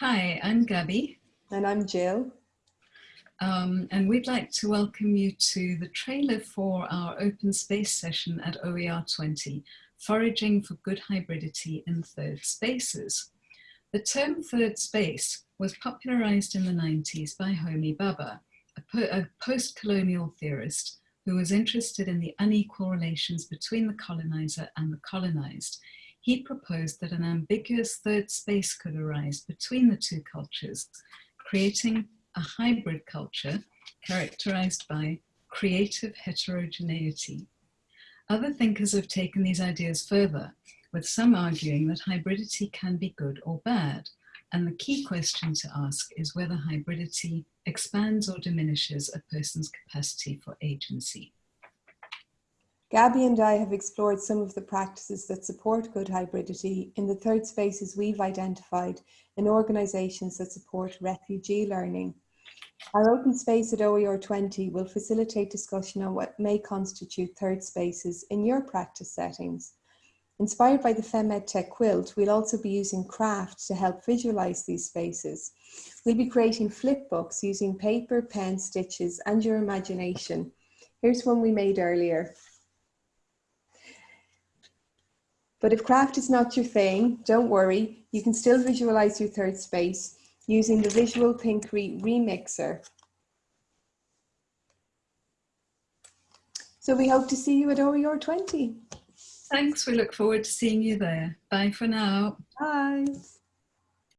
Hi, I'm Gabby. And I'm Jill. Um, and we'd like to welcome you to the trailer for our open space session at OER 20, Foraging for Good Hybridity in Third Spaces. The term third space was popularized in the 90s by Homi Bhabha, a, po a post-colonial theorist who was interested in the unequal relations between the colonizer and the colonized. He proposed that an ambiguous third space could arise between the two cultures, creating a hybrid culture characterized by creative heterogeneity. Other thinkers have taken these ideas further, with some arguing that hybridity can be good or bad, and the key question to ask is whether hybridity expands or diminishes a person's capacity for agency. Gabby and I have explored some of the practices that support good hybridity in the third spaces we've identified in organisations that support refugee learning. Our open space at OER 20 will facilitate discussion on what may constitute third spaces in your practice settings. Inspired by the FemEdTech quilt, we'll also be using craft to help visualise these spaces. We'll be creating flip books using paper, pen, stitches and your imagination. Here's one we made earlier. But if craft is not your thing, don't worry, you can still visualize your third space using the Visual Thinkery Remixer. So we hope to see you at OER 20. Thanks, we look forward to seeing you there. Bye for now. Bye.